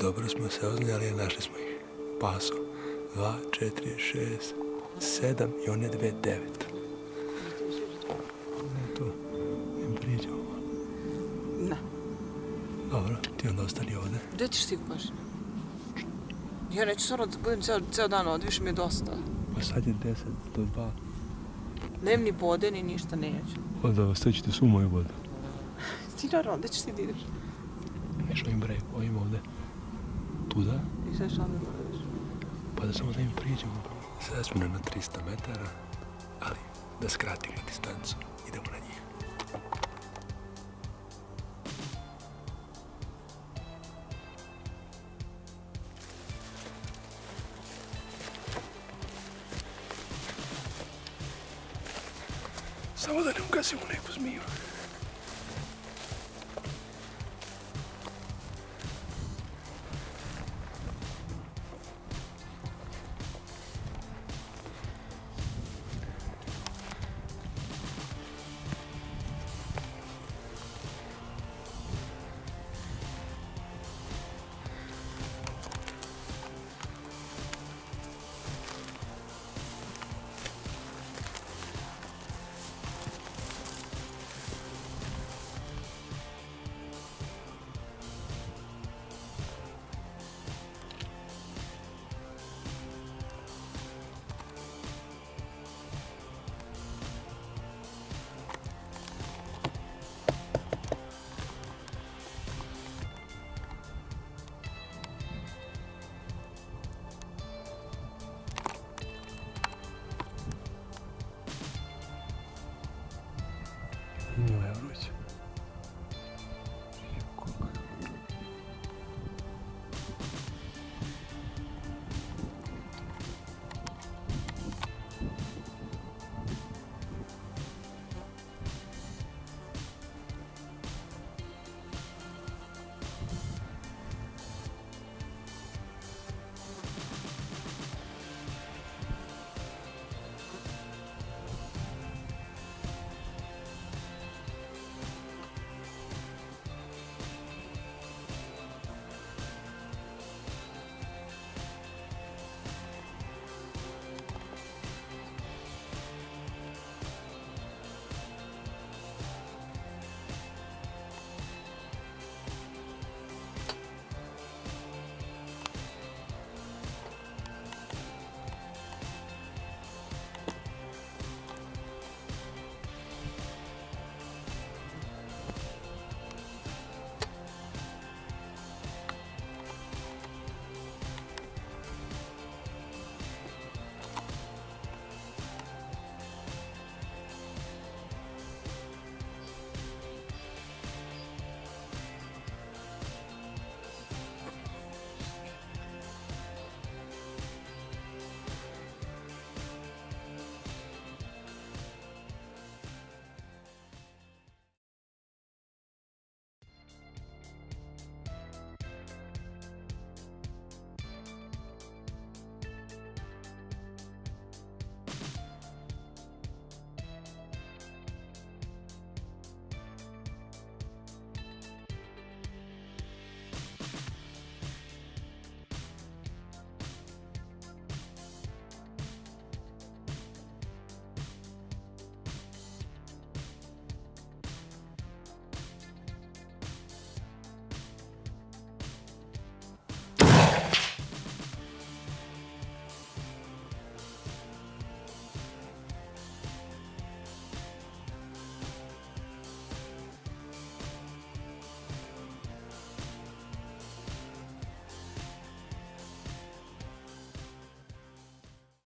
Dobro smo se oznali, našli smo ih. Paso. Dva, četiri, šest, sedam i one dve, devet. Eto, im priđemo. Ne. Dobro, ti onda ostani ovdje. Gdje ćeš ti baš? Ja neću stvarno da budem ceo, ceo dan ovdje, više mi je dosta. Pa sad je deset do dva. Nem ni vode, ni ništa neću. Onda ostaćete su moju vodu. Ti naravno, gdje ćeš ti da ideš? Neš ovim break, ovim ovdje. Туда? И защо не вървиш? Па да само да им приđemo, bro. Sada smo na 300 metara, ali da skratimo distancu, idemo na njih. Samo nunca ne ugasimo neku mío.